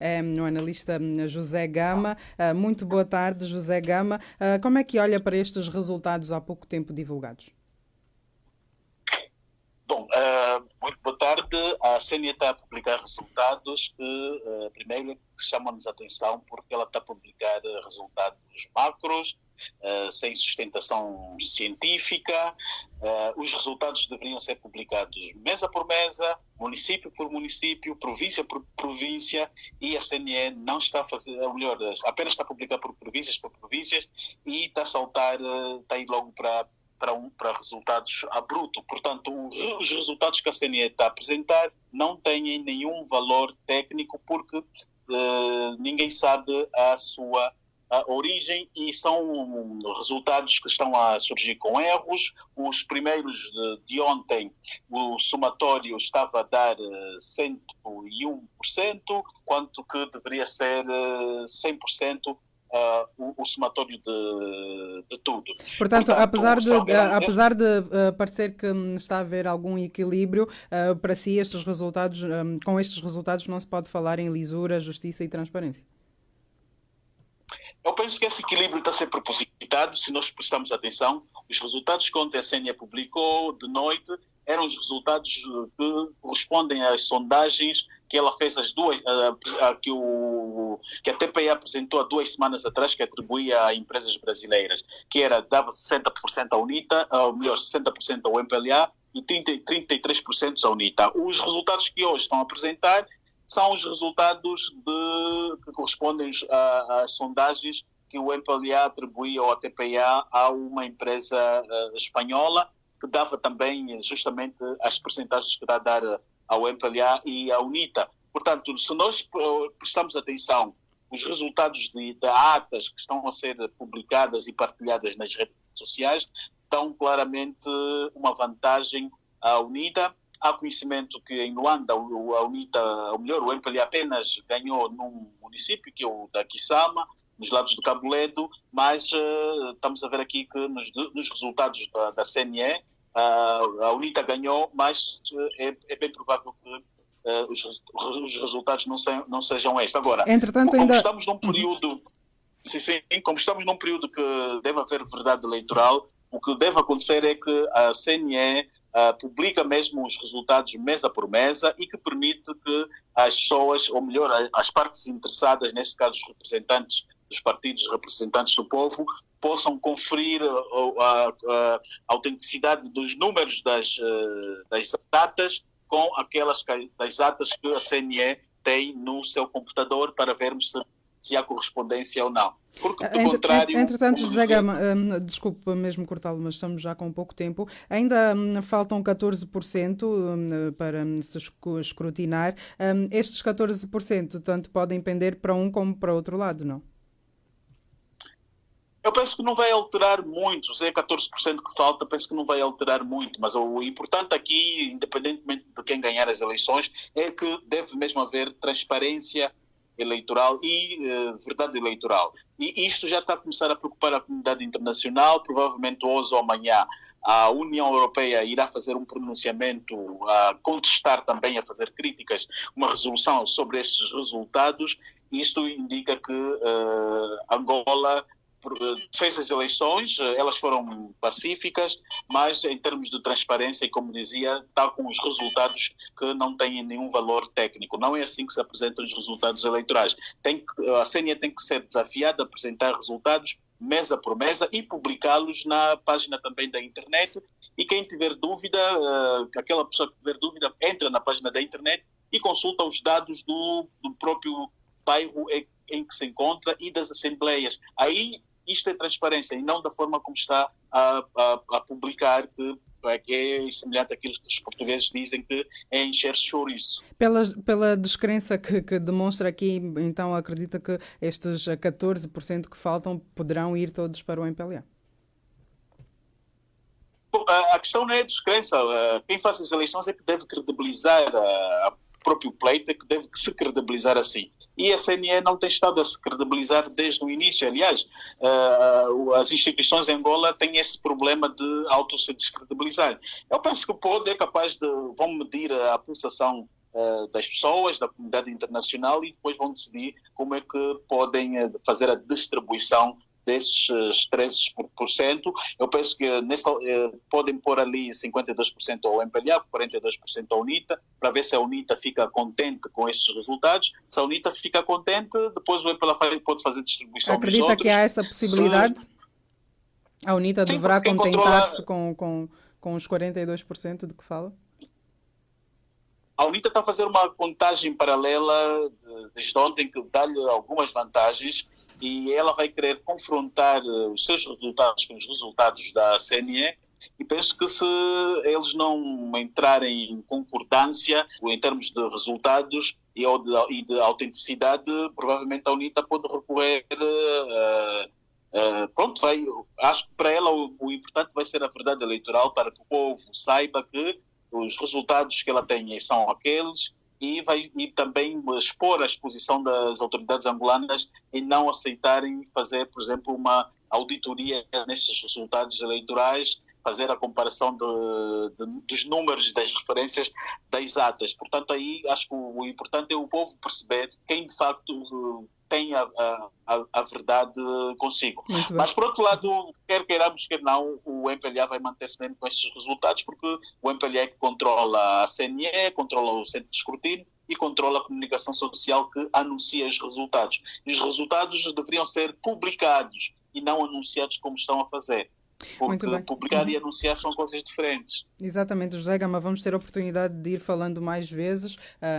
é o analista hum, José Gama. Uh, muito boa tarde, José Gama. Uh, como é que olha para estes resultados há pouco tempo divulgados? Bom, uh, muito boa tarde. A CNE está a publicar resultados que, primeiro, chamam-nos a atenção porque ela está a publicar resultados macros, uh, sem sustentação científica. Uh, os resultados deveriam ser publicados mesa por mesa, município por município, província por província, e a CNE não está a fazer, melhor, apenas está a publicar por províncias por províncias e está a saltar, uh, está a ir logo para para, um, para resultados a bruto. Portanto, os resultados que a CNE está a apresentar não têm nenhum valor técnico porque ninguém sabe a sua origem e são resultados que estão a surgir com erros. Os primeiros de, de ontem, o somatório estava a dar 101%, eh, quanto que deveria ser 100% uh, eh, o, o, somatório de, de tudo. Portanto, Portanto apesar de, uh, apesar de uh, parecer que está a haver algum equilíbrio, para si estes resultados, um, com estes resultados não se pode falar em lisura, justiça e transparência. Eu penso que esse equilíbrio está a ser propositado, se nós prestarmos atenção. Os resultados que ontem a CNE publicou de noite eram os resultados que correspondem às sondagens que ela fez as duas, que, o, que a TPI apresentou há duas semanas atrás, que atribuía a empresas brasileiras, que era dava 60% à UNITA, ou melhor, 60% ao MPLA e 30, 33% à UNITA. Os resultados que hoje estão a apresentar são os resultados de, que correspondem às sondagens que o MPLA atribuía ao ATPA a uma empresa uh, espanhola, que dava também justamente as percentagens que dá a dar ao MPLA e à UNITA. Portanto, se nós prestamos atenção os resultados de, de atas que estão a ser publicadas e partilhadas nas redes sociais, dão claramente uma vantagem à UNITA Há conhecimento que em Luanda a UNITA, ou melhor, o MPLA apenas ganhou num município, que é o da Kisama, nos lados do Cabo Ledo, mas uh, estamos a ver aqui que nos, nos resultados da, da CNE, uh, a UNITA ganhou, mas uh, é, é, bem provável que os, os, resultados não, se, não, sejam estes. Agora, Entretanto, como ainda... estamos num período... Sim, sim, como estamos num período que deve haver verdade eleitoral, o que deve acontecer é que a CNE uh, publica mesmo os resultados mesa por mesa e que permite que as pessoas, ou melhor, as partes interessadas, neste caso os representantes dos partidos, representantes do povo, possam conferir a, a, a autenticidade dos números das, uh, das datas com aquelas das datas que a CNE tem no seu computador para vermos se se há correspondência ou não. Porque, do Entre, contrário. Entretanto, José Gama, um, desculpe mesmo cortá-lo, mas estamos já com pouco tempo. Ainda um, faltam 14% um, para se escrutinar. Hum, estes 14% tanto podem pender para um como para outro lado, não? Eu penso que não vai alterar muito, se é 14% que falta, penso que não vai alterar muito, mas o importante aqui, independentemente de quem ganhar as eleições, é que deve mesmo haver transparência eleitoral e uh, verdade eleitoral. E isto já está a começar a preocupar a comunidade internacional, provavelmente hoje ou amanhã a União Europeia irá fazer um pronunciamento a contestar também, a fazer críticas, uma resolução sobre estes resultados. Isto indica que uh, Angola fez as eleições, eh, elas foram pacíficas, mas em termos de transparência, e como dizia, está com os resultados que não têm nenhum valor técnico. Não é assim que se apresentam os resultados eleitorais. Tem a CNE tem que ser desafiada a apresentar resultados mesa por mesa e publicá-los na página também da internet. E quem tiver dúvida, uh, aquela pessoa que tiver dúvida, entra na página da internet e consulta os dados do, do próprio bairro em que se encontra e das assembleias. Aí isto é transparência e não da forma como está a, a, a publicar que é, é semelhante àquilo que os portugueses dizem que é encher chouriço. Pela, pela descrença que, que, demonstra aqui, então acredita que estes 14% que faltam poderão ir todos para o MPLA? A questão não é descrença. Quem faz as eleições é que deve credibilizar o próprio pleito, é que deve se credibilizar assim e a CNE não tem estado a se credibilizar desde o início. Aliás, uh, as instituições em Angola têm esse problema de auto-se descredibilizar. Eu penso que o POD é capaz de, vão medir a pulsação uh, das pessoas, da comunidade internacional e depois vão decidir como é que podem uh, fazer a distribuição desses 13%. Eu penso que nessa, eh, podem pôr ali 52% ao MPLA, 42% à UNITA, para ver se a UNITA fica contente com esses resultados. Se a UNITA fica contente, depois o MPLA pode fazer distribuição Acredita que há essa possibilidade? Se... A UNITA Sim, deverá contentar-se controla... com, com, com os 42% de que fala? A UNITA está a fazer uma contagem paralela desde ontem que dá-lhe algumas vantagens e ela vai querer confrontar eh, os seus resultados com os resultados da CNE e penso que se eles não entrarem em concordância em termos de resultados e de, de autenticidade, provavelmente a UNITA pode recorrer. Uh, uh, pronto, vai, acho que para ela o, o, importante vai ser a verdade eleitoral para que o povo saiba que os resultados que ela tem são aqueles e vai e também expor a exposição das autoridades angolanas em não aceitarem fazer, por exemplo, uma auditoria nesses resultados eleitorais, fazer a comparação de, de, dos números das referências das atas. Portanto, aí acho que o, o importante é o povo perceber quem de facto tem a, a, a verdade consigo. Mas, por outro lado, quer queiramos, quer não, o MPLA vai manter-se mesmo com esses resultados, porque o MPLA é que controla a CNE, controla o centro de escrutínio e controla a comunicação social que anuncia os resultados. E os resultados deveriam ser publicados e não anunciados como estão a fazer. Porque publicar uhum. e anunciar são coisas diferentes. Exatamente, José Gama, vamos ter a oportunidade de ir falando mais vezes. Uh...